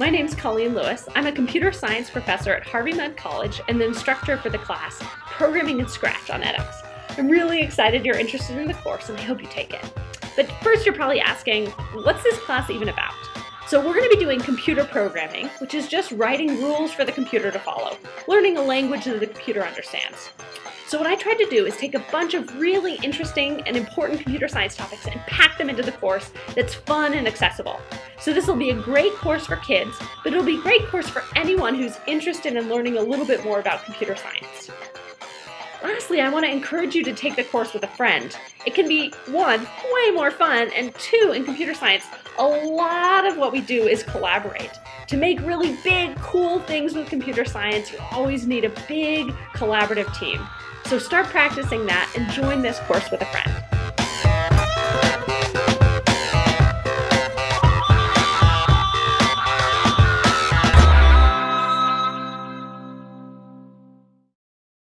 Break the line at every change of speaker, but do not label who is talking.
My name's Colleen Lewis. I'm a computer science professor at Harvey Mudd College and the instructor for the class Programming in Scratch on edX. I'm really excited you're interested in the course and I hope you take it. But first you're probably asking, what's this class even about? So we're going to be doing computer programming, which is just writing rules for the computer to follow, learning a language that the computer understands. So what I tried to do is take a bunch of really interesting and important computer science topics and pack them into the course that's fun and accessible. So this will be a great course for kids, but it'll be a great course for anyone who's interested in learning a little bit more about computer science. Lastly, I want to encourage you to take the course with a friend. It can be, one, way more fun, and two, in computer science, a lot of what we do is collaborate. To make really big, cool things with computer science, you always need a big collaborative team. So start practicing that and join this course with a friend.